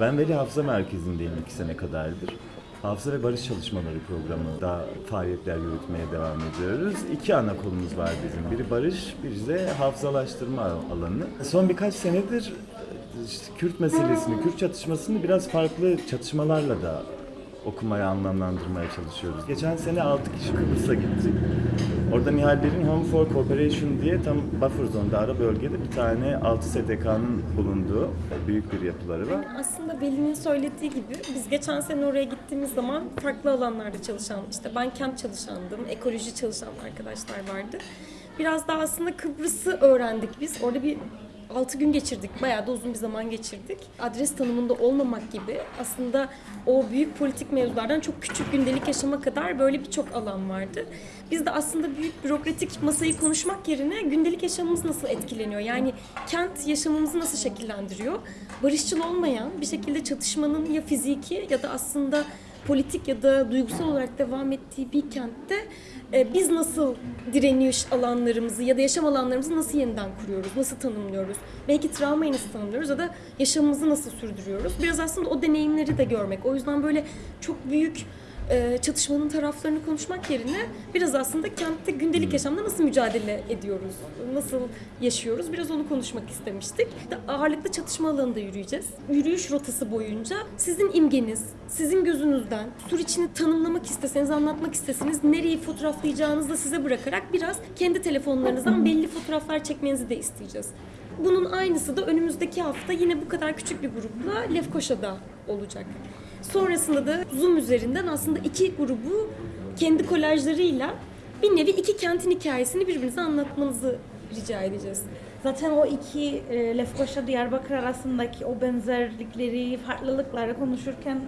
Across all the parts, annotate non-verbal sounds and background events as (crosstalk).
Ben Veli Hafıza Merkezi'ndeyim iki sene kadardır. Hafıza ve Barış Çalışmaları programında faaliyetler yürütmeye devam ediyoruz. İki ana kolumuz var bizim. Biri barış, biri de hafızalaştırma alanı. Son birkaç senedir işte Kürt meselesini, Kürt çatışmasını biraz farklı çatışmalarla da okumaya, anlamlandırmaya çalışıyoruz. Geçen sene 6 kişi Kıbrıs'a gittik. Orada Nihallerin Home for Cooperation diye tam buffer zone'da ara bölgede bir tane 6 STK'nın bulunduğu büyük bir yapıları var. Aslında Veli'nin söylediği gibi biz geçen sene oraya gittiğimiz zaman farklı alanlarda çalışan, işte ben kent çalışandım, ekoloji çalışan arkadaşlar vardı. Biraz daha aslında Kıbrıs'ı öğrendik biz. Orada bir 6 gün geçirdik. Bayağı da uzun bir zaman geçirdik. Adres tanımında olmamak gibi aslında o büyük politik mevzulardan çok küçük gündelik yaşama kadar böyle birçok alan vardı. Biz de aslında büyük bürokratik masayı konuşmak yerine gündelik yaşamımız nasıl etkileniyor? Yani kent yaşamımızı nasıl şekillendiriyor? Barışçıl olmayan bir şekilde çatışmanın ya fiziki ya da aslında politik ya da duygusal olarak devam ettiği bir kentte e, biz nasıl direniş alanlarımızı ya da yaşam alanlarımızı nasıl yeniden kuruyoruz, nasıl tanımlıyoruz? Belki travmayı nasıl tanımlıyoruz ya da yaşamımızı nasıl sürdürüyoruz? Biraz aslında o deneyimleri de görmek. O yüzden böyle çok büyük e, çatışmanın taraflarını konuşmak yerine biraz aslında kentte gündelik yaşamda nasıl mücadele ediyoruz, nasıl yaşıyoruz biraz onu konuşmak istemiştik. De ağırlıklı çatışma alanında yürüyeceğiz. Yürüyüş rotası boyunca sizin imgeniz, sizin gözünüzden sur içini tanımlamak isteseniz, anlatmak isteseniz nereyi fotoğraflayacağınızı da size bırakarak biraz kendi telefonlarınızdan belli fotoğraflar çekmenizi de isteyeceğiz. Bunun aynısı da önümüzdeki hafta yine bu kadar küçük bir grupla Lefkoşa'da olacak. Sonrasında da Zoom üzerinden aslında iki grubu kendi kolajlarıyla bir nevi iki kentin hikayesini birbirinize anlatmanızı rica edeceğiz. Zaten o iki e, Lefkoşa Diyarbakır arasındaki o benzerlikleri, farklılıkları konuşurken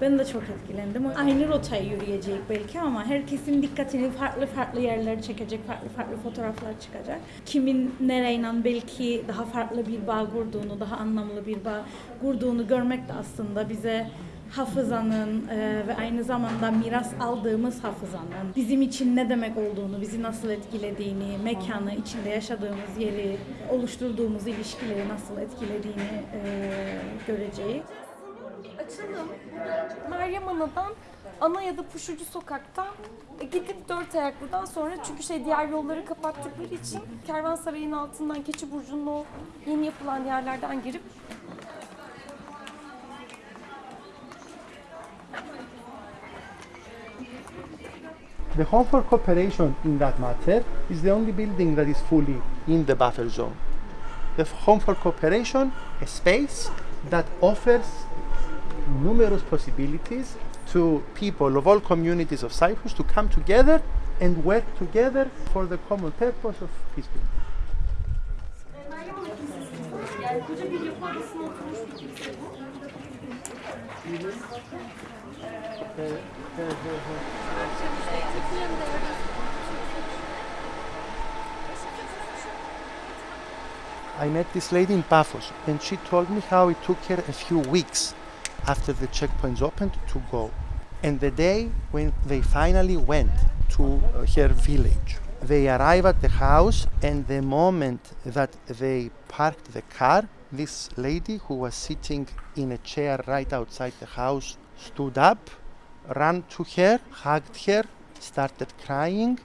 ben de çok etkilendim. Aynı rotayı yürüyecek belki ama herkesin dikkatini farklı farklı yerlere çekecek, farklı farklı fotoğraflar çıkacak. Kimin nereyle belki daha farklı bir bağ kurduğunu, daha anlamlı bir bağ kurduğunu görmek de aslında bize hafızanın e, ve aynı zamanda miras aldığımız hafızanın bizim için ne demek olduğunu, bizi nasıl etkilediğini, mekanı, içinde yaşadığımız yeri, oluşturduğumuz ilişkileri nasıl etkilediğini e, göreceğiz. Açalım. Meryem Ana'dan ana ya da Puşucu Sokak'tan e, gidip dört ayaklıdan sonra çünkü şey diğer yolları kapattıkları için Kervansaray'ın altından Keçi Burcu'nun o yeni yapılan yerlerden girip The Home for Cooperation in that matter is the only building that is fully in the buffer zone. The Home for Cooperation, a space that offers numerous possibilities to people of all communities of Cyprus to come together and work together for the common purpose of peace building. I met this lady in Paphos and she told me how it took her a few weeks after the checkpoints opened to go. And the day when they finally went to uh, her village, they arrive at the house and the moment that they parked the car, this lady who was sitting in a chair right outside the house stood up, ran to her, hugged her, started crying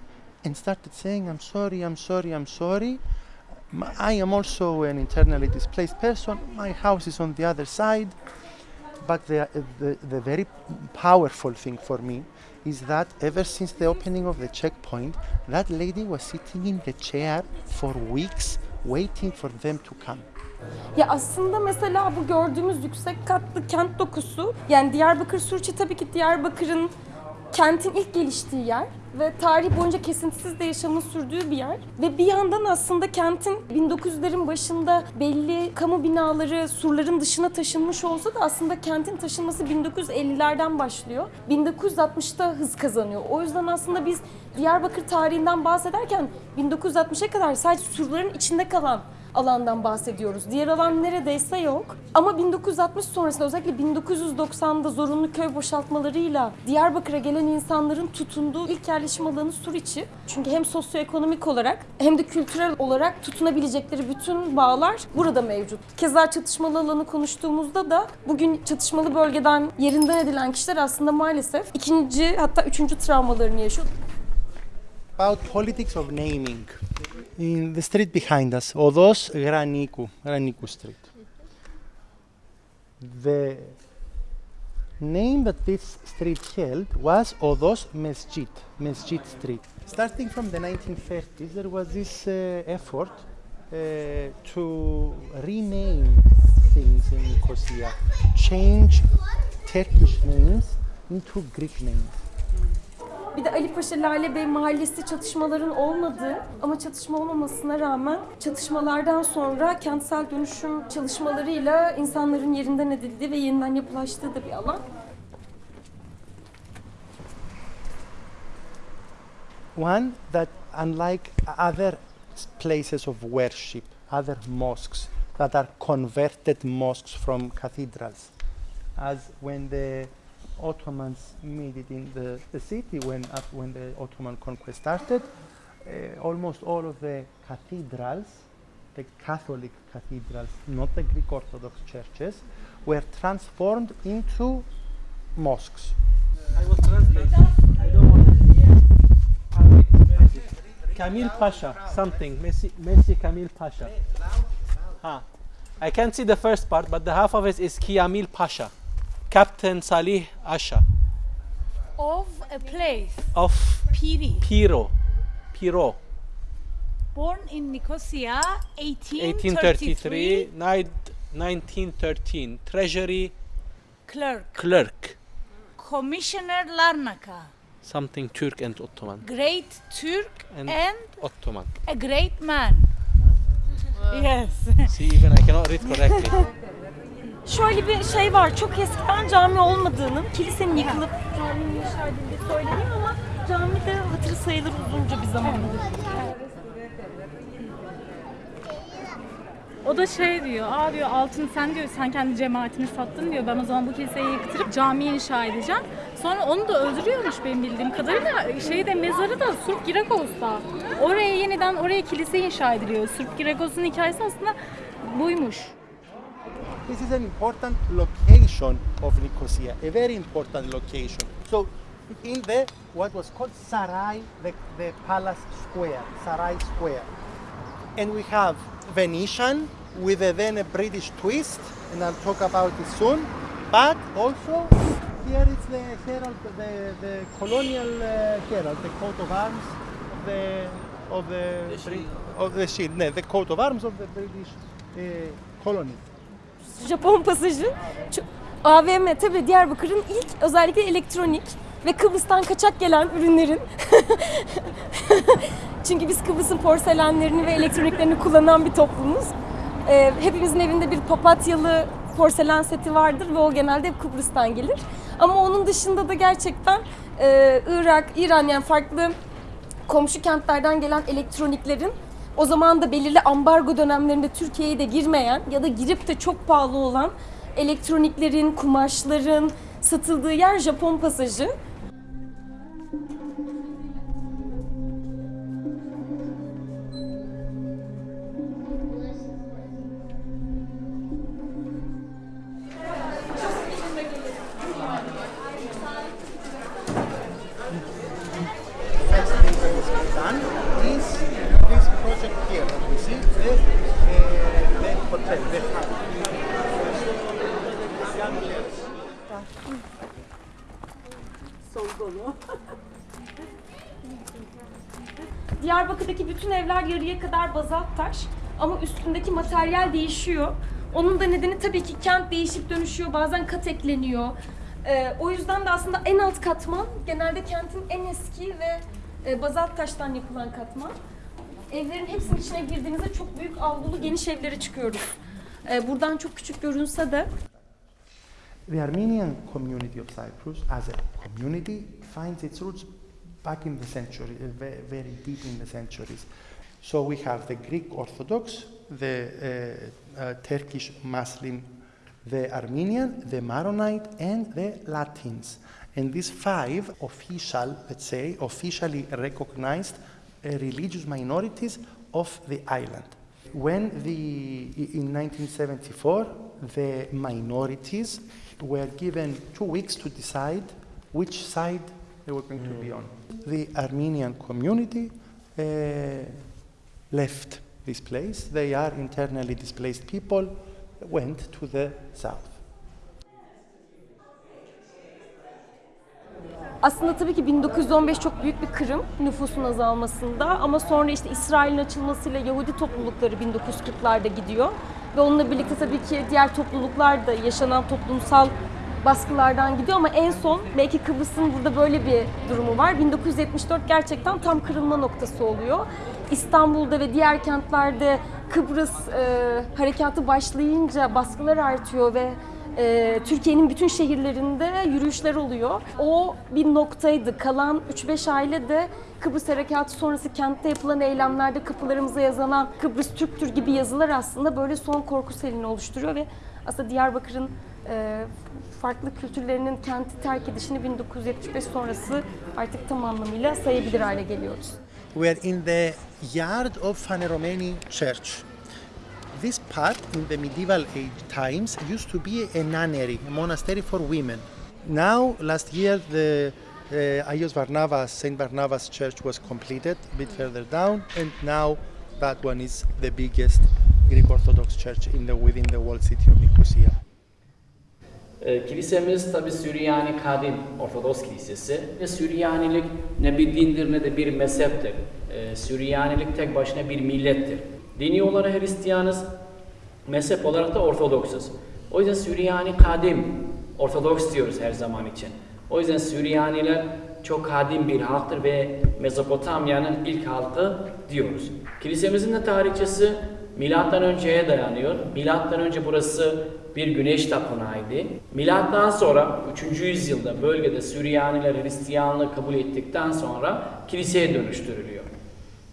and started saying, I'm sorry, I'm sorry, I'm sorry. I am also an internally displaced person. My house is on the other side. But the, the, the very powerful thing for me is that ever since the opening of the checkpoint, that lady was sitting in the chair for weeks waiting for them to come. Ya aslında mesela bu gördüğümüz yüksek katlı kent dokusu yani Diyarbakır Surçi tabii ki Diyarbakır'ın kentin ilk geliştiği yer ve tarih boyunca kesintisiz de yaşamın sürdüğü bir yer. Ve bir yandan aslında kentin 1900'lerin başında belli kamu binaları surların dışına taşınmış olsa da aslında kentin taşınması 1950'lerden başlıyor. 1960'ta hız kazanıyor. O yüzden aslında biz Diyarbakır tarihinden bahsederken 1960'a kadar sadece surların içinde kalan alandan bahsediyoruz. Diğer alan neredeyse yok. Ama 1960 sonrasında özellikle 1990'da zorunlu köy boşaltmalarıyla Diyarbakır'a gelen insanların tutunduğu ilk yerleşim alanı Suriçi. Çünkü hem sosyoekonomik olarak hem de kültürel olarak tutunabilecekleri bütün bağlar burada mevcut. Keza çatışmalı alanı konuştuğumuzda da bugün çatışmalı bölgeden yerinden edilen kişiler aslında maalesef ikinci hatta üçüncü travmalarını yaşıyor. About politics of naming. In the street behind us, Odos Graniku, Graniku Street. The name that this street held was Odos Mesjid, Mesjid Street. Starting from the 1930s, there was this uh, effort uh, to rename things in Nicosia, change Turkish names into Greek names. Bir de Ali Paşa Lale Bey mahallesi çatışmaların olmadığı ama çatışma olmamasına rağmen çatışmalardan sonra kentsel dönüşüm çalışmalarıyla insanların yerinden edildiği ve yeniden yapılaştığı da bir alan. One that, unlike other places of worship, other mosques that are converted mosques from cathedrals, as when the Ottomans made it in the, the city, when, up, when the Ottoman conquest started, uh, almost all of the cathedrals, the Catholic cathedrals, not the Greek Orthodox churches, were transformed into mosques. I will translate. I don't want to. Kamil Pasha, something. Messi, Messi Kamil Pasha. Ha. I can't see the first part, but the half of it is Kiamil Pasha, Captain Salih Asha Of a place, of Piri, Piro. Piro. born in Nicosia, 1833, 1833, 1913. Treasury clerk, clerk. Commissioner Larnaca, Something Turk and Ottoman. great Turk And- and Ottoman. a great man. Ah. (laughs) Yes. See, even I cannot read correctly. (laughs) Şöyle bir şey var, çok eskiden cami olmadığının, kilisenin yıkılıp caminin inşa edildiği söyleniyor ama cami de hatırı sayılır uzunca bir zamandır. O da şey diyor, aa diyor altın sen diyor sen kendi cemaatini sattın diyor. Ben o zaman bu kiliseyi yıktırıp cami inşa edeceğim. Sonra onu da öldürüyormuş benim bildiğim kadarıyla. Şeyde mezarı da Surp Girakos'ta. Oraya yeniden oraya kilise inşa ediliyor. Surp Girakos'un hikayesi aslında buymuş. This is an important location of Nicosia, a very important location. So, in the what was called Sarai, the, the palace square, Sarai Square, and we have Venetian with a, then a British twist, and I'll talk about it soon. But also here is the herald, the, the colonial uh, herald, the coat of arms of the of the, Brit- of the shield, no, the coat of arms of the British uh, colony. Japon pasajı. AVM tabii Diyarbakır'ın ilk özellikle elektronik ve Kıbrıs'tan kaçak gelen ürünlerin (laughs) çünkü biz Kıbrıs'ın porselenlerini ve elektroniklerini kullanan bir toplumuz. Ee, hepimizin evinde bir papatyalı porselen seti vardır ve o genelde hep Kıbrıs'tan gelir. Ama onun dışında da gerçekten e, Irak, İran yani farklı komşu kentlerden gelen elektroniklerin o zaman da belirli ambargo dönemlerinde Türkiye'ye de girmeyen ya da girip de çok pahalı olan elektroniklerin, kumaşların satıldığı yer Japon pasajı. (laughs) Diyarbakır'daki bütün evler yarıya kadar bazalt taş ama üstündeki materyal değişiyor. Onun da nedeni tabii ki kent değişip dönüşüyor, bazen kat ekleniyor. Ee, o yüzden de aslında en alt katman genelde kentin en eski ve e, bazalt taştan yapılan katman. Evlerin hepsinin içine girdiğinizde çok büyük avlulu geniş evlere çıkıyoruz. Ee, buradan çok küçük görünse de The Armenian community of Cyprus, as a community, finds its roots back in the century, uh, very deep in the centuries. So we have the Greek Orthodox, the uh, uh, Turkish Muslim, the Armenian, the Maronite, and the Latins. And these five official, let's say, officially recognized uh, religious minorities of the island. When the, in 1974, the minorities were given two weeks to decide which side they were going to be on. The Armenian community uh, left this place. They are internally displaced people, went to the south. Aslında tabii ki 1915 çok büyük bir kırım nüfusun azalmasında ama sonra işte İsrail'in açılmasıyla Yahudi toplulukları 1940'larda gidiyor. Ve onunla birlikte tabii ki diğer topluluklar da yaşanan toplumsal baskılardan gidiyor ama en son belki Kıbrıs'ın burada böyle bir durumu var. 1974 gerçekten tam kırılma noktası oluyor. İstanbul'da ve diğer kentlerde Kıbrıs e, harekatı başlayınca baskılar artıyor ve e, Türkiye'nin bütün şehirlerinde yürüyüşler oluyor. O bir noktaydı. Kalan 3-5 aile de Kıbrıs Harekatı sonrası kentte yapılan eylemlerde kapılarımıza yazılan Kıbrıs Türktür gibi yazılar aslında böyle son korku selini oluşturuyor ve aslında Diyarbakır'ın e, farklı kültürlerinin kenti terk edişini 1975 sonrası artık tam anlamıyla sayabilir hale geliyoruz. We are in the yard of Faneromeni Church. This part in the medieval age times used to be a nunnery, a monastery for women. Now, last year, the uh, Ayos Barnabas, Saint Barnabas Church was completed a bit further down, and now that one is the biggest Greek Orthodox church in the within the walled city of Nicosia. Ee, Kilisemiz tabi Süryani Kadim Ortodoks Kilisesi ve Süryanilik ne bir dindir ne de bir mezheptir. Ee, Süryanilik tek başına bir millettir. Dini olarak Hristiyanız, mezhep olarak da Ortodoksuz. O yüzden Süryani Kadim Ortodoks diyoruz her zaman için. O yüzden Süryaniler çok kadim bir halktır ve Mezopotamya'nın ilk halkı diyoruz. Kilisemizin de tarihçesi Milattan önceye dayanıyor. Milattan önce burası bir güneş tapınağıydı. Milattan sonra 3. yüzyılda bölgede Süryaniler Hristiyanlığı kabul ettikten sonra kiliseye dönüştürülüyor.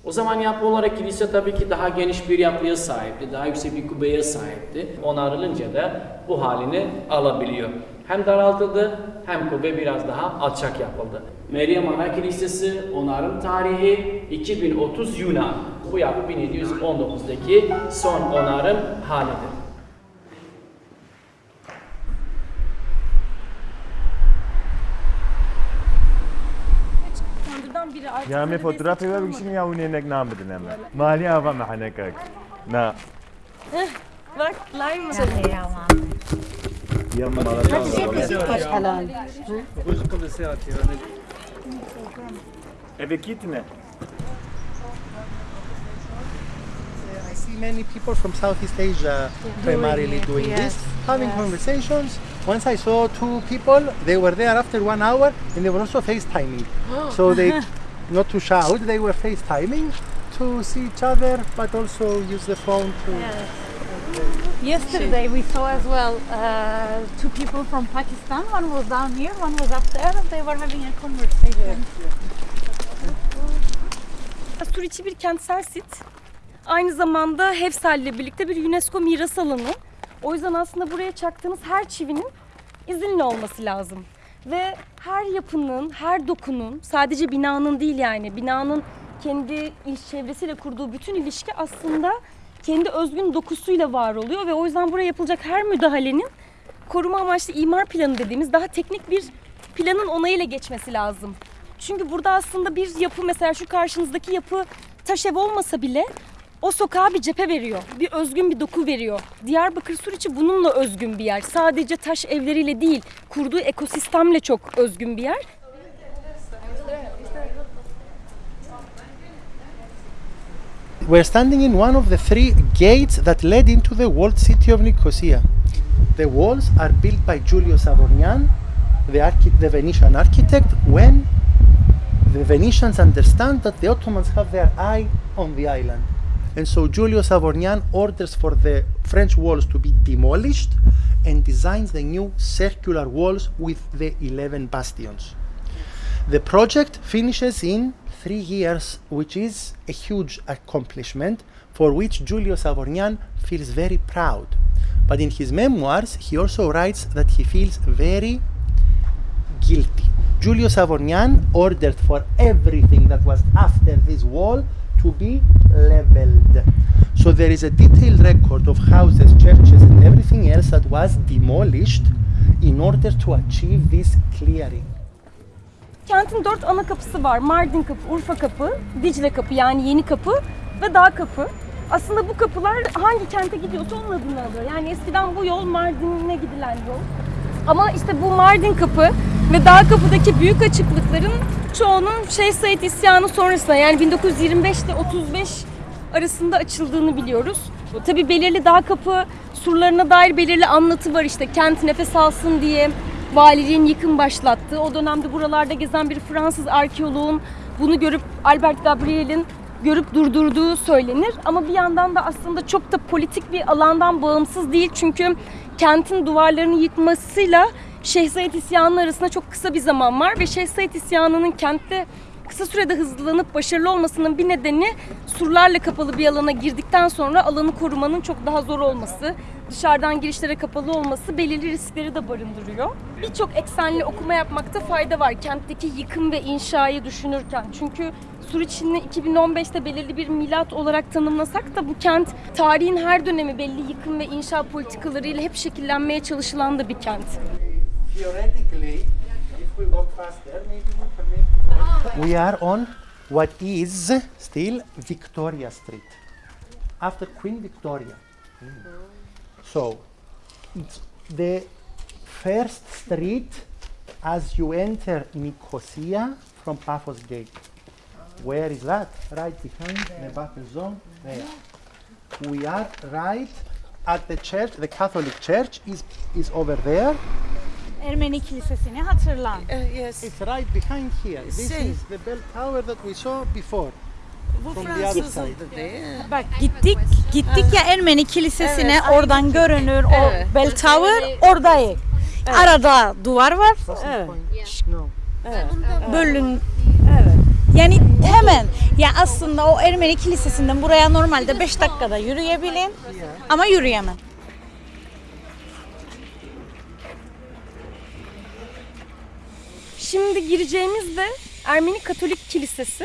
O zaman yapı olarak kilise tabii ki daha geniş bir yapıya sahipti, daha yüksek bir kubbeye sahipti. Onarılınca da bu halini alabiliyor. Hem daraltıldı hem kubbe biraz daha alçak yapıldı. Meryem Ana Kilisesi onarım tarihi 2030 Yunan. Bu yapı 1719'daki son onarım halidir. Tandırdan biri artık Ya me fotoğrafı ver bir şey ya unenek nek nam bedin ama. Mali hava mahanekak. Na. Bak lime Yam mala. Eve gitme. I see many people from Southeast Asia primarily doing this, having conversations. Once I saw two people, they were there after one hour and they were also FaceTiming. (gasps) so they, not to shout, they were FaceTiming to see each other but also use the phone to. Yesterday we saw as well uh, two people from Pakistan. One was down here, one was up there, and they were having a conversation. Suriçi bir kentsel sit. Aynı zamanda Hefsal ile birlikte bir UNESCO miras alanı. O yüzden aslında buraya çaktığınız her çivinin izinli olması lazım. Ve her yapının, her dokunun, sadece binanın değil yani, binanın kendi iş çevresiyle kurduğu bütün ilişki aslında kendi özgün dokusuyla var oluyor ve o yüzden buraya yapılacak her müdahalenin koruma amaçlı imar planı dediğimiz daha teknik bir planın onayıyla geçmesi lazım. Çünkü burada aslında bir yapı mesela şu karşınızdaki yapı taş ev olmasa bile o sokağa bir cephe veriyor. Bir özgün bir doku veriyor. Diyarbakır Suriçi bununla özgün bir yer. Sadece taş evleriyle değil, kurduğu ekosistemle çok özgün bir yer. We're standing in one of the three gates that led into the walled city of Nicosia. The walls are built by Giulio Savorgnan, the, the Venetian architect, when the Venetians understand that the Ottomans have their eye on the island. And so Giulio Savornian orders for the French walls to be demolished and designs the new circular walls with the 11 bastions. The project finishes in three years, which is a huge accomplishment for which Giulio Savornian feels very proud. But in his memoirs, he also writes that he feels very guilty Giulio Savornian ordered for everything that was after this wall to be leveled. So there is a detailed record of houses, churches, and everything else that was demolished in order to achieve this clearing. Kentin dört ana kapısı var. Mardin kapı, Urfa kapı, Dicle kapı yani yeni kapı ve dağ kapı. Aslında bu kapılar hangi kente gidiyorsa onun adını alıyor. Yani eskiden bu yol Mardin'e gidilen yol. Ama işte bu Mardin kapı ve dağ kapıdaki büyük açıklıkların çoğunun Şeyh Said isyanı sonrasında yani 1925 ile 35 arasında açıldığını biliyoruz. Tabii belirli dağ kapı surlarına dair belirli anlatı var işte kent nefes alsın diye valiliğin yıkım başlattığı. O dönemde buralarda gezen bir Fransız arkeoloğun bunu görüp Albert Gabriel'in görüp durdurduğu söylenir. Ama bir yandan da aslında çok da politik bir alandan bağımsız değil. Çünkü kentin duvarlarını yıkmasıyla Şeyh Said isyanının arasında çok kısa bir zaman var ve Şeyh Said isyanının kentte kısa sürede hızlanıp başarılı olmasının bir nedeni surlarla kapalı bir alana girdikten sonra alanı korumanın çok daha zor olması, dışarıdan girişlere kapalı olması belirli riskleri de barındırıyor. Birçok eksenli okuma yapmakta fayda var kentteki yıkım ve inşayı düşünürken. Çünkü Suriçin'i 2015'te belirli bir milat olarak tanımlasak da bu kent tarihin her dönemi belli yıkım ve inşa politikalarıyla hep şekillenmeye çalışılan da bir kent. (laughs) We are on what is still Victoria Street, after Queen Victoria. So, it's the first street as you enter Nicosia from Paphos Gate. Where is that? Right behind the buffer zone. There. We are right at the church. The Catholic Church is is over there. Ermeni Kilisesi'ni hatırlan. yes. It's right behind here. This See. is the bell tower that we saw before. Bu Fransız'ındı değil? Bak gittik gittik ya Ermeni Kilisesi'ne Evet, oradan görünür Evet. o bell tower oradayız. Arada duvar var. Evet. No. Bölün Yani hemen ya aslında o Ermeni Kilisesi'nden buraya normalde 5 dakikada yürüyebilin ama yürüyemem. Şimdi gireceğimiz de Ermeni Katolik Kilisesi.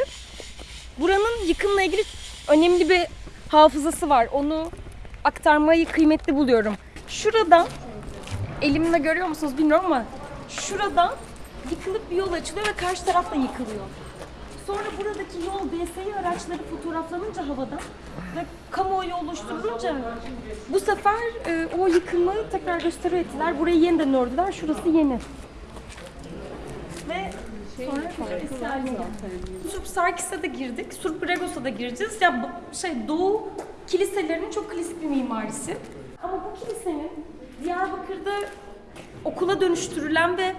Buranın yıkımla ilgili önemli bir hafızası var. Onu aktarmayı kıymetli buluyorum. Şuradan, elimle görüyor musunuz bilmiyorum ama şuradan yıkılıp bir yol açılıyor ve karşı taraf da yıkılıyor. Sonra buradaki yol DSİ araçları fotoğraflanınca havada ve kamuoyu oluşturulunca bu sefer e, o yıkımı tekrar restore ettiler. Burayı yeniden ördüler. Şurası yeni. Ve sonra eski haline geldi. Surp Sarkis'e de girdik. Surp Bregos'a da gireceğiz. Ya şey Doğu kiliselerinin çok klasik bir mimarisi. Ama bu kilisenin Diyarbakır'da okula dönüştürülen ve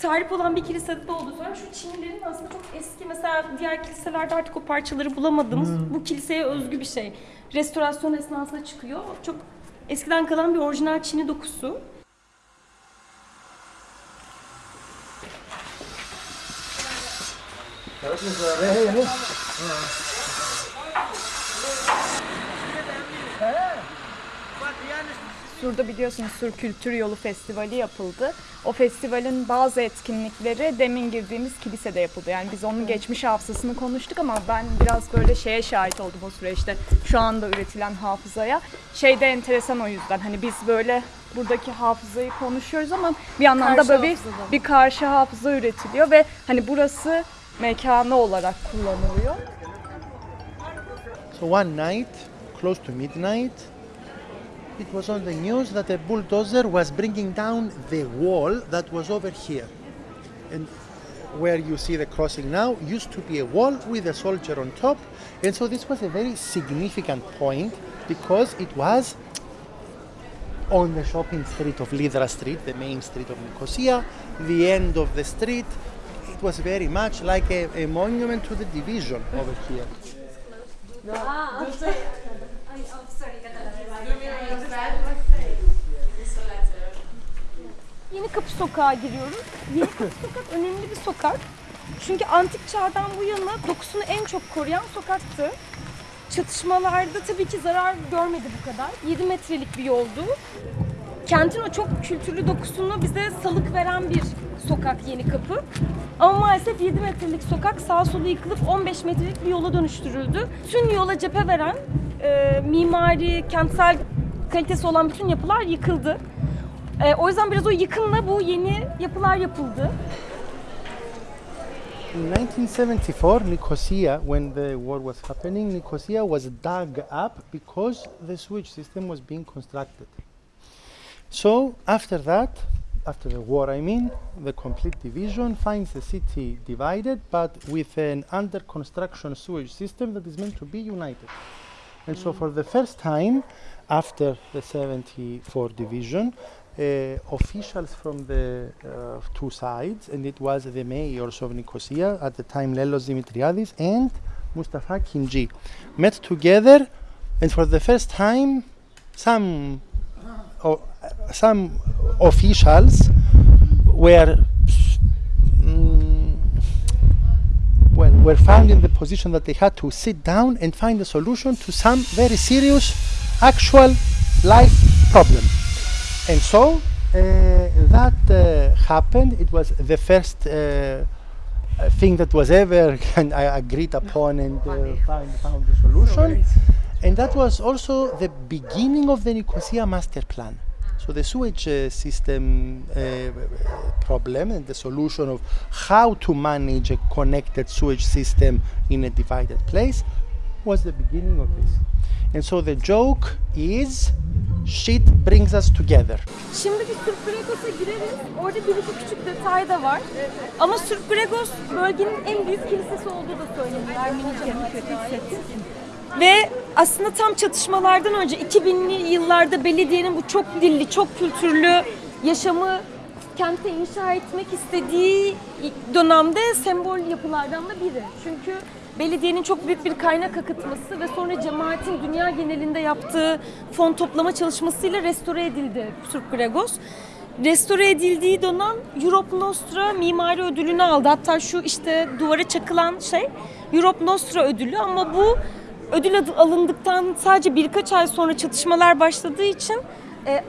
tarif olan bir kilisede olduğu sonra şu çinilerin aslında çok eski mesela diğer kiliselerde artık o parçaları bulamadığımız bu kiliseye özgü bir şey. Restorasyon esnasında çıkıyor. Çok eskiden kalan bir orijinal çini dokusu. Sur'da biliyorsunuz Sur Kültür Yolu Festivali yapıldı. O festivalin bazı etkinlikleri demin girdiğimiz kilisede yapıldı. Yani biz onun geçmiş hafızasını konuştuk ama ben biraz böyle şeye şahit oldum o süreçte. Şu anda üretilen hafızaya. Şey de enteresan o yüzden. Hani biz böyle buradaki hafızayı konuşuyoruz ama bir yandan Karşı da böyle bir, bir karşı hafıza üretiliyor ve hani burası mekanı olarak kullanılıyor. So one night, close to midnight, it was on the news that a bulldozer was bringing down the wall that was over here. And where you see the crossing now used to be a wall with a soldier on top. And so this was a very significant point because it was on the shopping street of Lydra Street, the main street of Nicosia, the end of the street. It was very much like a, a monument to the division over here. Yeni Kapı Sokağa giriyoruz. Yeni Kapı (laughs) Sokak önemli bir sokak. Çünkü antik çağdan bu yana dokusunu en çok koruyan sokaktı. Çatışmalarda tabii ki zarar görmedi bu kadar. 7 metrelik bir yoldu. Kentin o çok kültürlü dokusunu bize salık veren bir sokak Yeni Kapı. Ama maalesef 7 metrelik sokak sağa sola yıkılıp 15 metrelik bir yola dönüştürüldü. Tüm yola cephe veren e, mimari, kentsel kalitesi olan bütün yapılar yıkıldı. E, o yüzden biraz o yıkımla bu yeni yapılar yapıldı. In 1974, Nicosia, when the war was happening, Nicosia was dug up because the sewage system was being constructed. So after that, after the war, I mean, the complete division finds the city divided, but with an under construction sewage system that is meant to be united. And so, for the first time, after the 74 division, officials from the uh, two sides, and it was the mayors of Nicosia at the time, Lelos Dimitriadis and Mustafa Kinci, met together, and for the first time, some some officials were mm, were found in the position that they had to sit down and find a solution to some very serious actual life problem and so uh, that uh, happened it was the first uh, thing that was ever (laughs) kind of agreed upon and uh, found, found a solution and that was also the beginning of the Nicosia master plan. So the sewage uh, system uh, problem and the solution of how to manage a connected sewage system in a divided place was the beginning of this. And so the joke is shit brings us together. Şimdi bir Surp Gregos'a gireriz. Orada bir iki küçük detay da var. Ama Surp Gregos bölgenin en büyük kilisesi olduğu da söyleniyor. Ermenice Ve aslında tam çatışmalardan önce 2000'li yıllarda belediyenin bu çok dilli, çok kültürlü yaşamı kente inşa etmek istediği dönemde sembol yapılardan da biri. Çünkü belediyenin çok büyük bir kaynak akıtması ve sonra cemaatin dünya genelinde yaptığı fon toplama çalışmasıyla restore edildi Surp Gregos. Restore edildiği dönem Europe Nostra mimari ödülünü aldı. Hatta şu işte duvara çakılan şey Europe Nostra ödülü ama bu ödül alındıktan sadece birkaç ay sonra çatışmalar başladığı için e,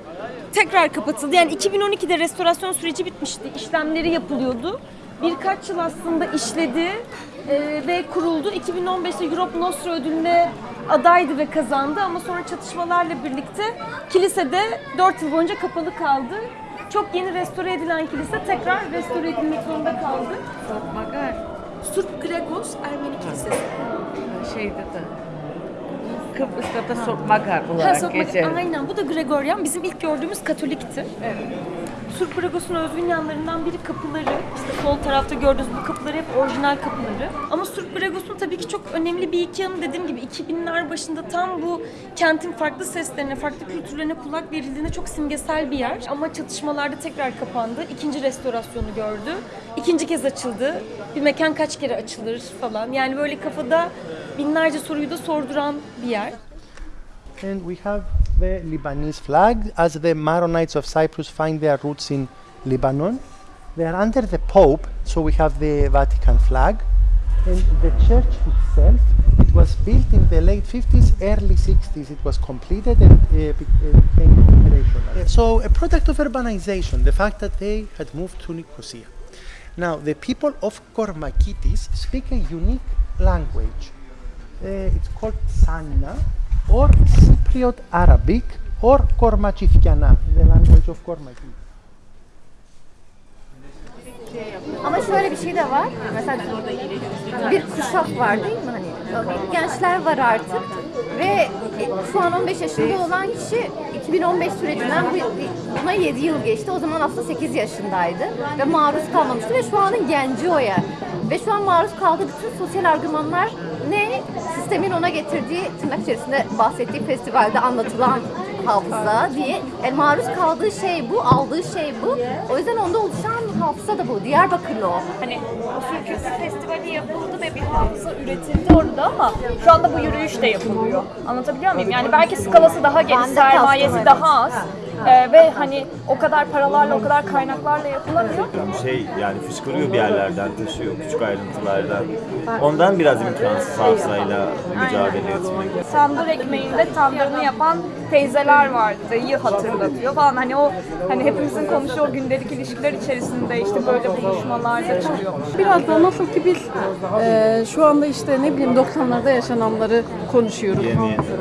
tekrar kapatıldı. Yani 2012'de restorasyon süreci bitmişti. İşlemleri yapılıyordu. Birkaç yıl aslında işledi e, ve kuruldu. 2015'te Europe Nostra ödülüne adaydı ve kazandı ama sonra çatışmalarla birlikte kilisede 4 yıl boyunca kapalı kaldı. Çok yeni restore edilen kilise tekrar restore edilmek zorunda kaldı. Magar Surp Gregos Ermeni Kilisesi. şeyde de Kıbrıs'ta da Sop Magar Ha, olarak sokmak- geçer. Aynen bu da Gregorian. Bizim ilk gördüğümüz Katolikti. Surp Gregos'un özgün yanlarından biri kapıları. İşte sol tarafta gördüğünüz bu kapıları hep orijinal kapıları. Ama Surp Gregos'un tabii ki çok önemli bir iki yanı dediğim gibi 2000'ler başında tam bu kentin farklı seslerine, farklı kültürlerine kulak verildiğinde çok simgesel bir yer. Ama çatışmalarda tekrar kapandı. İkinci restorasyonu gördü. İkinci kez açıldı. Bir mekan kaç kere açılır falan. Yani böyle kafada binlerce soruyu da sorduran bir yer. And we have the Lebanese flag, as the Maronites of Cyprus find their roots in Lebanon. They are under the Pope, so we have the Vatican flag. And the church itself, it was built in the late 50s, early 60s. It was completed and uh, uh, became operational. So, a product of urbanization, the fact that they had moved to Nicosia. Now, the people of Kormakitis speak a unique language. Uh, it's called Sanna or Cypriot Arabic or Kormachifkiana, the language of Kormaki. Ama şöyle bir şey de var. Mesela bir kuşak var değil mi? Hani gençler var artık ve şu an 15 yaşında olan kişi 2015 sürecinden bu- buna 7 yıl geçti. O zaman aslında 8 yaşındaydı ve maruz kalmamıştı ve şu anın genci o ya. Ve şu an maruz kaldığı bütün sosyal argümanlar ne? Sistemin ona getirdiği tırnak içerisinde bahsettiği festivalde anlatılan hafıza diye. Yani maruz kaldığı şey bu, aldığı şey bu. O yüzden onda oluşan hafıza da bu. Diyarbakırlı o. Hani Usul Kültür Festivali yapıldı ve bir hafıza üretildi orada ama şu anda bu yürüyüş de yapılıyor. Anlatabiliyor muyum? Yani belki skalası daha geniş, sermayesi daha az. Ee, ve hani o kadar paralarla, o kadar kaynaklarla yapılamıyor. şey yani fışkırıyor bir yerlerden taşıyor küçük ayrıntılardan. Ondan biraz imkansız hafızayla mücadele etmek. Tandır ekmeğinde tandırını yapan teyzeler vardı, dayıyı hatırlatıyor falan. Hani o hani hepimizin konuştuğu o gündelik ilişkiler içerisinde işte böyle buluşmalarda çıkıyormuş. Biraz da nasıl ki biz e, şu anda işte ne bileyim 90'larda yaşananları konuşuyoruz.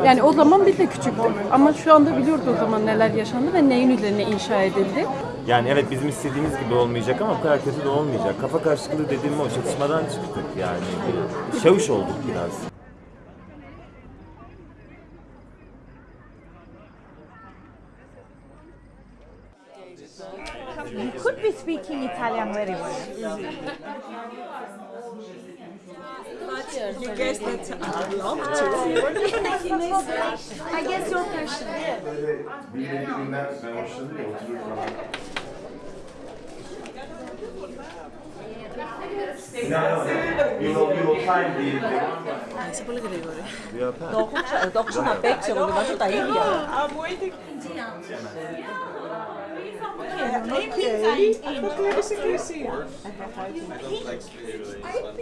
Yani o zaman biz de küçüktük. Ama şu anda biliyoruz o zaman neler yaşandı ve neyin üzerine inşa edildi. Yani evet bizim istediğimiz gibi olmayacak ama bu kadar kötü de olmayacak. Kafa karışıklığı dediğim o çatışmadan çıktık yani. Bir Şavuş olduk biraz. You could be speaking Italian very well. Yeah. You guessed it. I love to. I guess your passion. Yeah. Να, ναι, ναι. Είσαι πολύ γρήγορη. Το έχω ξαναπέξει, εγώ διαβάζω τα ίδια. I'm. okay.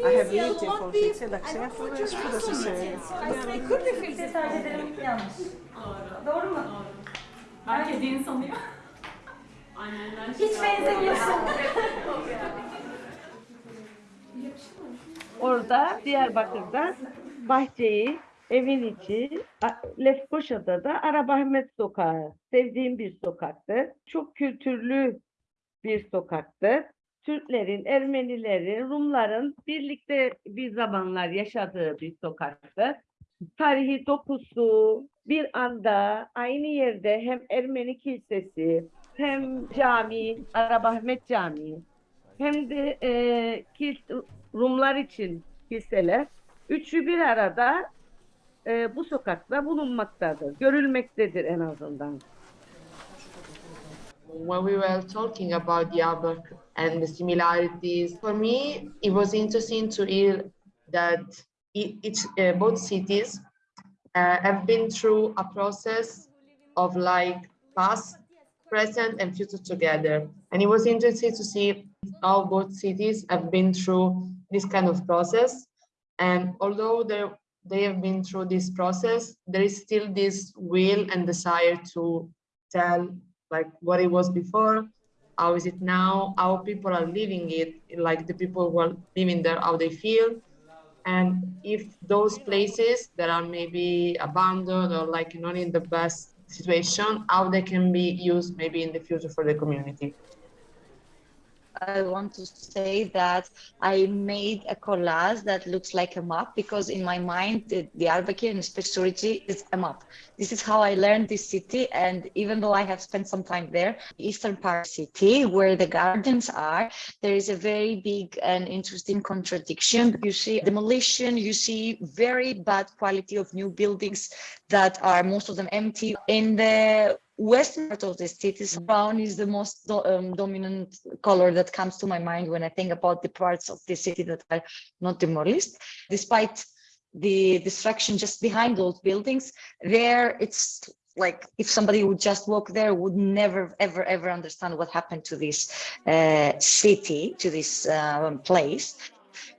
I have lived in Fonseca, Laksana Flores, burası Söğüt. Filtre tercihlerim yanlış. Doğru mu? Herkes yeni sanıyor. Hiç benzemiyorsun. Orada Diyarbakır'da Bahçeyi evin içi, Lefkoşa'da da Arabahmet Sokağı. Sevdiğim bir sokaktı. Çok kültürlü bir sokaktı. Türklerin, Ermenilerin, Rumların birlikte bir zamanlar yaşadığı bir sokaktı. Tarihi dokusu bir anda aynı yerde hem Ermeni kilisesi hem cami, Arabahmet Camii hem de e, Rumlar için kiliseler üçü bir arada e, bu sokakta bulunmaktadır. Görülmektedir en azından. when we were talking about Diyarbakır and the similarities, for me, it was interesting to hear that each, uh, both cities uh, have been through a process of like past, present, and future together. And it was interesting to see how both cities have been through this kind of process. And although they they have been through this process, there is still this will and desire to tell like what it was before, how is it now, how people are living it, like the people who are living there, how they feel. And if those places that are maybe abandoned or like not in the best situation, how they can be used maybe in the future for the community. I want to say that I made a collage that looks like a map because in my mind, the, Diyarbakir and Spesurici is a map. This is how I learned this city. And even though I have spent some time there, eastern part city where the gardens are, there is a very big and interesting contradiction. You see demolition, you see very bad quality of new buildings that are most of them empty. In the western part of the city, brown is the most do- um, dominant color that comes to my mind when I think about the parts of the city that are not demolished. Despite the destruction just behind those buildings, there it's like if somebody would just walk there would never ever ever understand what happened to this uh, city to this um, place.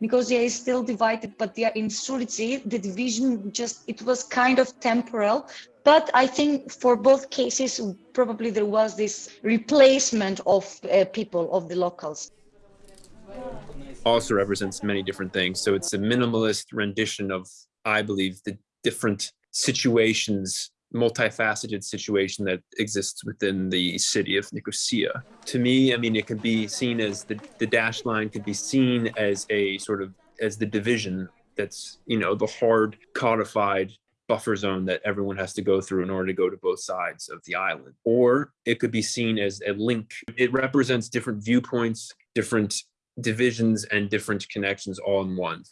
Because they are still divided but are in Surici the division just it was kind of temporal but I think for both cases probably there was this replacement of uh, people of the locals also represents many different things. So it's a minimalist rendition of, I believe, the different situations, multifaceted situation that exists within the city of Nicosia. To me, I mean, it could be seen as the, the dash line could be seen as a sort of as the division that's, you know, the hard codified buffer zone that everyone has to go through in order to go to both sides of the island. Or it could be seen as a link. It represents different viewpoints, different divisions and different connections all in one.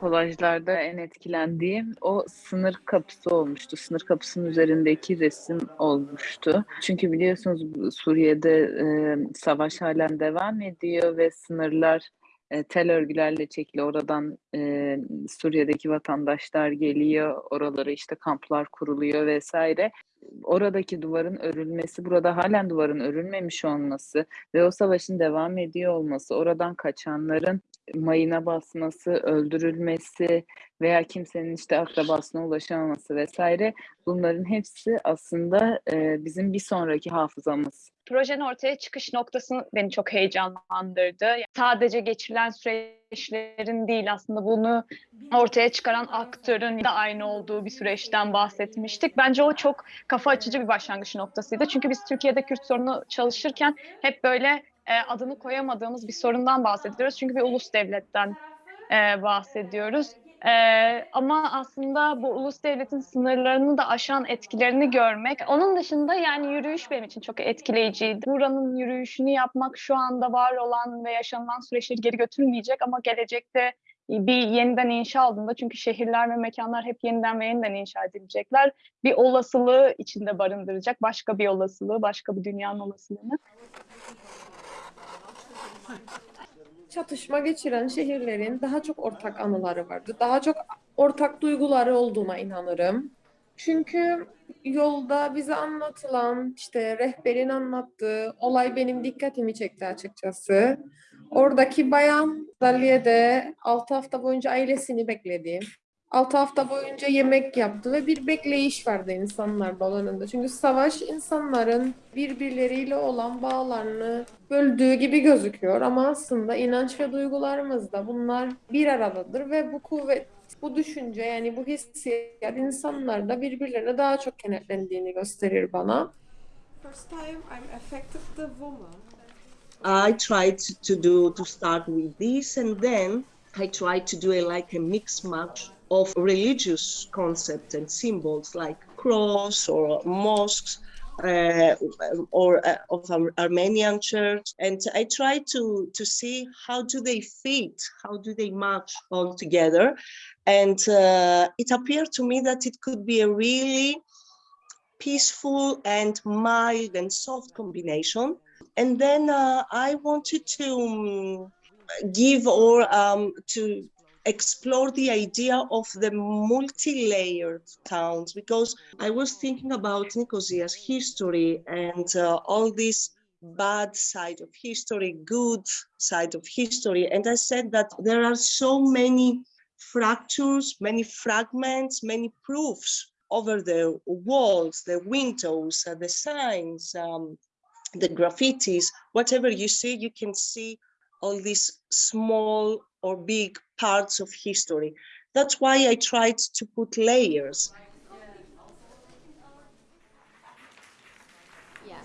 Kolajlarda en etkilendiğim o sınır kapısı olmuştu. Sınır kapısının üzerindeki resim olmuştu. Çünkü biliyorsunuz Suriye'de e, savaş halen devam ediyor ve sınırlar e, tel örgülerle çekili. Oradan e, Suriye'deki vatandaşlar geliyor. Oralara işte kamplar kuruluyor vesaire. oradaki duvarın örülmesi, burada halen duvarın örülmemiş olması ve o savaşın devam ediyor olması, oradan kaçanların mayına basması, öldürülmesi veya kimsenin işte akrabasına ulaşamaması vesaire bunların hepsi aslında e, bizim bir sonraki hafızamız. Projenin ortaya çıkış noktası beni çok heyecanlandırdı. Sadece geçirilen süreçlerin değil aslında bunu ortaya çıkaran aktörün de aynı olduğu bir süreçten bahsetmiştik. Bence o çok kafa açıcı bir başlangıç noktasıydı. Çünkü biz Türkiye'de Kürt sorunu çalışırken hep böyle e, adını koyamadığımız bir sorundan bahsediyoruz. Çünkü bir ulus devletten e, bahsediyoruz. Ee, ama aslında bu ulus devletin sınırlarını da aşan etkilerini görmek. Onun dışında yani yürüyüş benim için çok etkileyiciydi. Buranın yürüyüşünü yapmak şu anda var olan ve yaşanılan süreçleri geri götürmeyecek ama gelecekte bir yeniden inşa olduğunda çünkü şehirler ve mekanlar hep yeniden ve yeniden inşa edilecekler. Bir olasılığı içinde barındıracak. Başka bir olasılığı, başka bir dünyanın olasılığını. Çatışma geçiren şehirlerin daha çok ortak anıları vardı. Daha çok ortak duyguları olduğuna inanırım. Çünkü yolda bize anlatılan, işte rehberin anlattığı olay benim dikkatimi çekti açıkçası. Oradaki bayan Dalliye'de 6 hafta boyunca ailesini bekledi. 6 hafta boyunca yemek yaptı ve bir bekleyiş vardı insanlar alanında. Çünkü savaş insanların birbirleriyle olan bağlarını böldüğü gibi gözüküyor ama aslında inanç ve duygularımız da bunlar bir aradadır ve bu kuvvet, bu düşünce yani bu hissiyat insanlarda birbirlerine daha çok kenetlendiğini gösterir bana. First time I'm affected the woman. I tried to do to start with this, and then I tried to do a, like a mix match of religious concepts and symbols like cross or mosques uh, or uh, of Ar- Armenian church, and I try to to see how do they fit, how do they match all together, and uh, it appeared to me that it could be a really peaceful and mild and soft combination. And then uh, I wanted to um, give or um, to explore the idea of the multi-layered towns because I was thinking about Nicosia's history and uh, all this bad side of history, good side of history. And I said that there are so many fractures, many fragments, many proofs over the walls, the windows, uh, the signs, um, the graffitis, whatever you see, you can see all these small or big parts of history. That's why I tried to put layers. Yeah,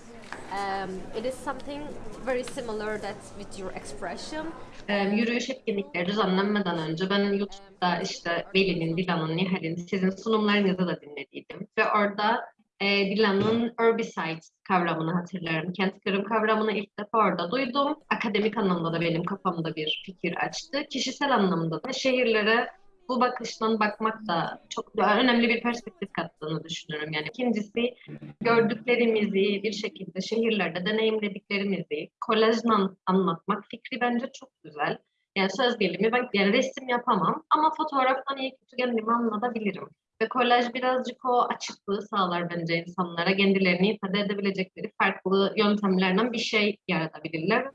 um, it is something very similar that's with your expression. Ee, yürüyüş etkinlikleri düzenlenmeden önce ben YouTube'da işte Veli'nin, Dilan'ın, Nihal'in sizin sunumlarınızı da dinlediydim. Ve orada e, Dilan'ın herbicide kavramını hatırlarım. Kent kırım kavramını ilk defa orada duydum. Akademik anlamda da benim kafamda bir fikir açtı. Kişisel anlamda da şehirlere bu bakıştan bakmak da çok önemli bir perspektif kattığını düşünüyorum. Yani ikincisi gördüklerimizi bir şekilde şehirlerde deneyimlediklerimizi kolajla anlatmak fikri bence çok güzel. Yani söz gelimi ben yani resim yapamam ama fotoğraftan iyi kötü kendimi anlatabilirim. Ve kolaj birazcık o açıklığı sağlar bence insanlara kendilerini ifade edebilecekleri farklı yöntemlerden bir şey yaratabilirler.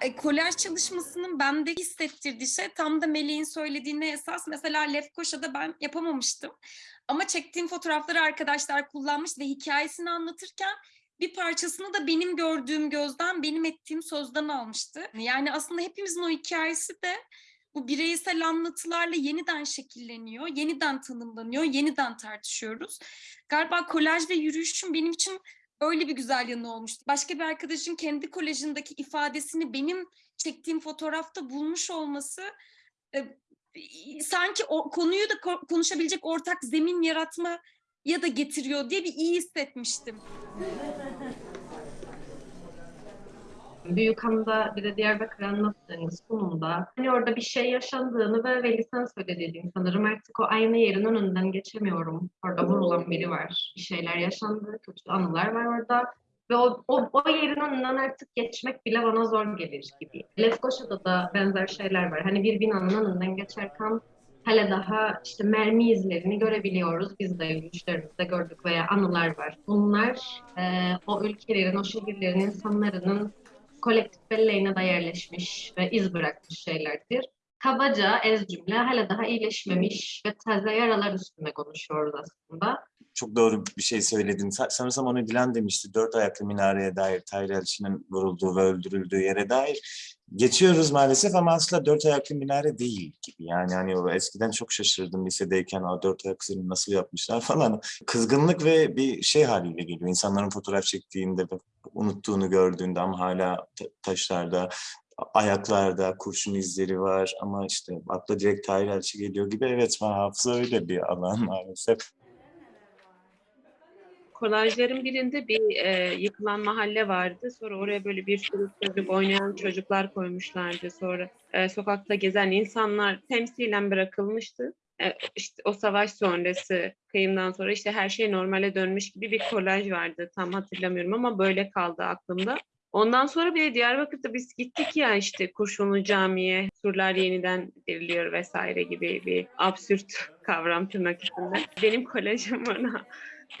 E, kolaj çalışmasının bende hissettirdiği şey tam da Melih'in söylediğine esas. Mesela Lefkoşa'da ben yapamamıştım. Ama çektiğim fotoğrafları arkadaşlar kullanmış ve hikayesini anlatırken bir parçasını da benim gördüğüm gözden, benim ettiğim sözden almıştı. Yani aslında hepimizin o hikayesi de bu bireysel anlatılarla yeniden şekilleniyor, yeniden tanımlanıyor, yeniden tartışıyoruz. Galiba kolaj ve yürüyüşün benim için öyle bir güzel yanı olmuştu. Başka bir arkadaşın kendi kolajındaki ifadesini benim çektiğim fotoğrafta bulmuş olması e, sanki o konuyu da ko- konuşabilecek ortak zemin yaratma ya da getiriyor diye bir iyi hissetmiştim. Büyükhan'da bir de Diyarbakır anlattığınız sunumda hani orada bir şey yaşandığını ve Veli sen söylediğin sanırım artık o aynı yerin önünden geçemiyorum. Orada vurulan biri var. Bir şeyler yaşandı, kötü anılar var orada. Ve o, o, o yerin önünden artık geçmek bile bana zor gelir gibi. Lefkoşa'da da benzer şeyler var. Hani bir binanın önünden geçerken hala daha işte mermi izlerini görebiliyoruz. Biz de yürüyüşlerimizde gördük veya anılar var. Bunlar e, o ülkelerin, o şehirlerin insanların kolektif belleğine de yerleşmiş ve iz bırakmış şeylerdir. Kabaca ez cümle hala daha iyileşmemiş ve taze yaralar üstünde konuşuyoruz aslında. Çok doğru bir şey söyledin. Sa- Sanırsam onu Dilan demişti. Dört ayaklı minareye dair, Tahir Elçi'nin vurulduğu ve öldürüldüğü yere dair. Geçiyoruz maalesef ama aslında dört ayaklı minare değil gibi. Yani hani o eskiden çok şaşırdım lisedeyken o dört ayak üzerine nasıl yapmışlar falan. Kızgınlık ve bir şey haliyle geliyor. İnsanların fotoğraf çektiğinde unuttuğunu gördüğünde ama hala ta- taşlarda, ayaklarda kurşun izleri var ama işte akla direkt Tahir Elçi geliyor gibi. Evet hafıza öyle bir alan maalesef. Kolajların birinde bir e, yıkılan mahalle vardı. Sonra oraya böyle bir sürü çocuk oynayan çocuklar koymuşlardı. Sonra e, sokakta gezen insanlar temsilen bırakılmıştı. E, işte o savaş sonrası, kıyımdan sonra işte her şey normale dönmüş gibi bir kolaj vardı. Tam hatırlamıyorum ama böyle kaldı aklımda. Ondan sonra bir de Diyarbakır'da biz gittik ya işte Kurşunlu Camii'ye, surlar yeniden diriliyor vesaire gibi bir absürt kavram tırnak içinde. Benim kolajım ona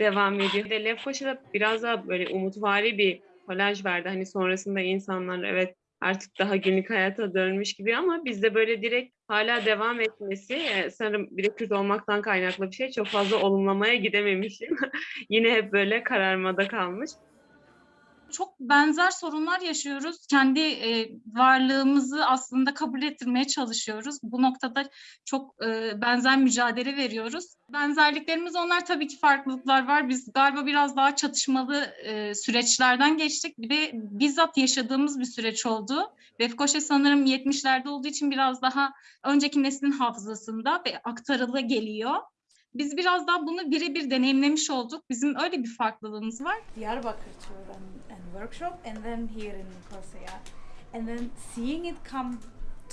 devam ediyor. De Lefkoşa'da biraz daha böyle umutvari bir kolaj vardı. Hani sonrasında insanlar evet artık daha günlük hayata dönmüş gibi ama bizde böyle direkt hala devam etmesi e, sanırım bir de Kürt olmaktan kaynaklı bir şey. Çok fazla olumlamaya gidememişim. (laughs) Yine hep böyle kararmada kalmış. Çok benzer sorunlar yaşıyoruz. Kendi e, varlığımızı aslında kabul ettirmeye çalışıyoruz. Bu noktada çok e, benzer mücadele veriyoruz. Benzerliklerimiz onlar tabii ki farklılıklar var. Biz galiba biraz daha çatışmalı e, süreçlerden geçtik. Bir de bizzat yaşadığımız bir süreç oldu. Lefkoşa sanırım 70'lerde olduğu için biraz daha önceki neslin hafızasında ve aktarılı geliyor. Biz biraz daha bunu birebir deneyimlemiş olduk. Bizim öyle bir farklılığımız var. Diyarbakır and workshop, and then here in Nicosia, and then seeing it come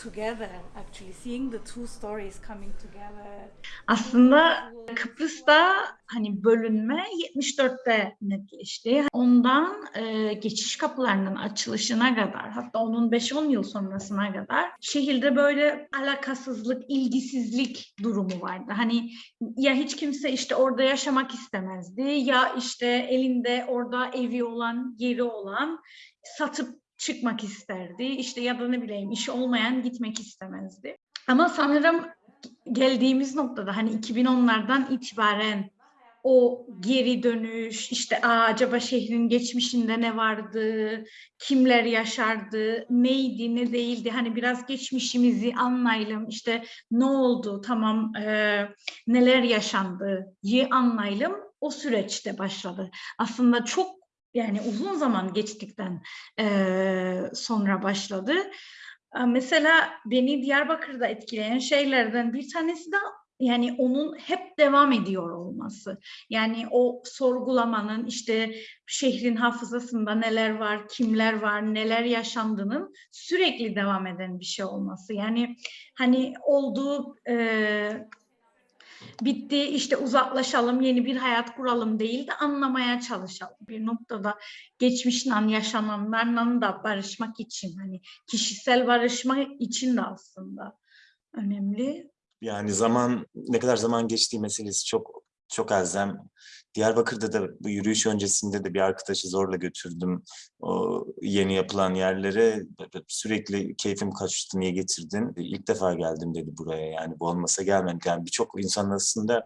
together, actually seeing the two stories coming together. Aslında Kıbrıs'ta hani bölünme 74'te netleşti. Ondan e, geçiş kapılarının açılışına kadar hatta onun 5-10 yıl sonrasına kadar şehirde böyle alakasızlık, ilgisizlik durumu vardı. Hani ya hiç kimse işte orada yaşamak istemezdi ya işte elinde orada evi olan, yeri olan satıp çıkmak isterdi. İşte ya da ne bileyim işi olmayan gitmek istemezdi. Ama sanırım geldiğimiz noktada hani 2010'lardan itibaren o geri dönüş, işte Aa, acaba şehrin geçmişinde ne vardı, kimler yaşardı, neydi, ne değildi, hani biraz geçmişimizi anlayalım, işte ne oldu, tamam e, neler yaşandığı anlayalım, o süreçte başladı. Aslında çok yani uzun zaman geçtikten e, sonra başladı. Mesela beni Diyarbakır'da etkileyen şeylerden bir tanesi de yani onun hep devam ediyor olması. Yani o sorgulamanın işte şehrin hafızasında neler var, kimler var, neler yaşandığının sürekli devam eden bir şey olması. Yani hani olduğu e, bitti işte uzaklaşalım yeni bir hayat kuralım değil de anlamaya çalışalım. Bir noktada geçmişle yaşananlarla da barışmak için hani kişisel barışma için de aslında önemli. Yani zaman ne kadar zaman geçtiği meselesi çok çok elzem. Diyarbakır'da da bu yürüyüş öncesinde de bir arkadaşı zorla götürdüm o yeni yapılan yerlere. Sürekli keyfim kaçtı niye getirdin? İlk defa geldim dedi buraya yani bu olmasa gelmem. Yani birçok insan aslında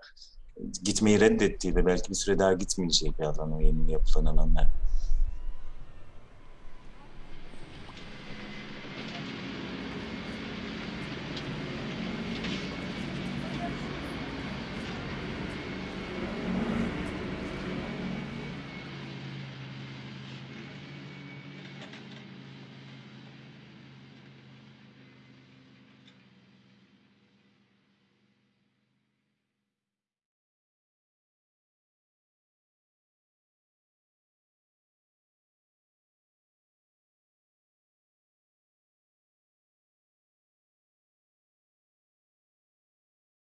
gitmeyi reddettiği ve belki bir süre daha gitmeyeceği bir alan o yeni yapılan alanlar.